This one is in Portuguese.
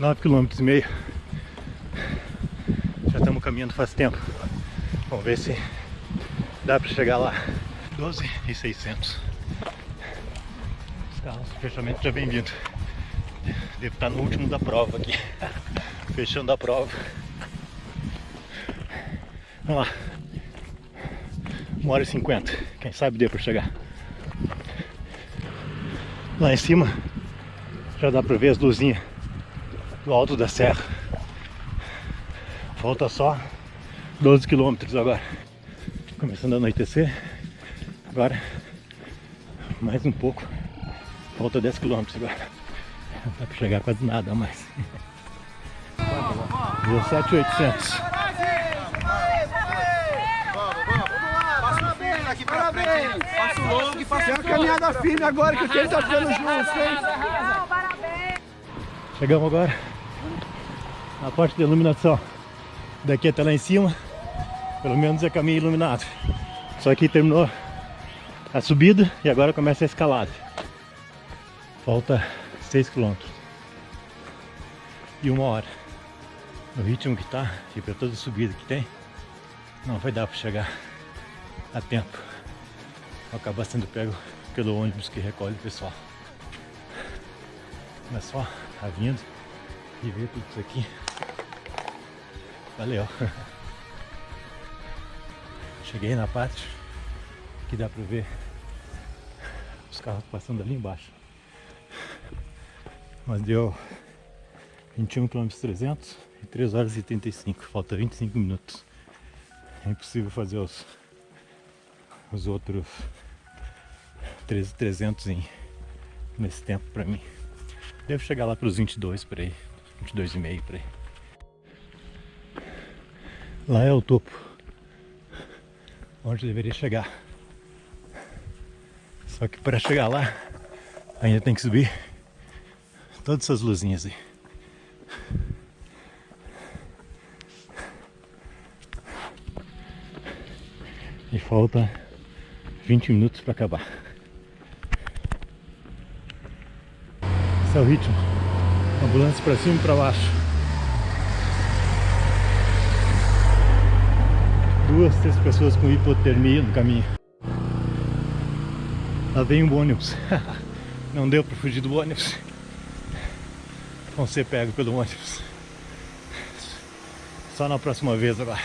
9 km e meio. Já estamos caminhando faz tempo. Vamos ver se dá para chegar lá. 12 e 600. Os carros, o fechamento já vem vindo. Devo estar no último da prova aqui. Fechando a prova. Vamos lá. 1 hora e 50. Quem sabe dê para chegar. Lá em cima já dá para ver as luzinhas do alto da serra. Falta só 12 quilômetros agora. Começando a anoitecer. Agora mais um pouco. Falta 10 quilômetros agora. Não dá para chegar quase nada mais. 17,800. aqui pra frente. Passo longo e passo É uma caminhada firme agora que o tempo tá ficando junto, hein? Chegamos agora na parte de iluminação. Daqui até lá em cima, pelo menos é caminho iluminado. Só que terminou a subida e agora começa a escalada. Falta 6 km. E uma hora. No ritmo que tá, e para toda subida que tem, não vai dar para chegar a tempo. Vou acabar sendo pego pelo ônibus que recolhe o pessoal. Mas só a vindo e ver tudo isso aqui. Valeu! Cheguei na parte que dá pra ver os carros passando ali embaixo. Mas deu 21 km 300 e 3 horas e 35, falta 25 minutos. É impossível fazer os, os outros 300 em, nesse tempo pra mim. Devo chegar lá pros 22 por aí, 22 e meio por aí. Lá é o topo, onde deveria chegar. Só que para chegar lá, ainda tem que subir todas essas luzinhas aí. E falta 20 minutos para acabar. Esse é o ritmo. Ambulância para cima e para baixo. Duas, três pessoas com hipotermia no caminho. Lá vem um ônibus. Não deu para fugir do ônibus. Vão ser pego pelo ônibus. Só na próxima vez agora.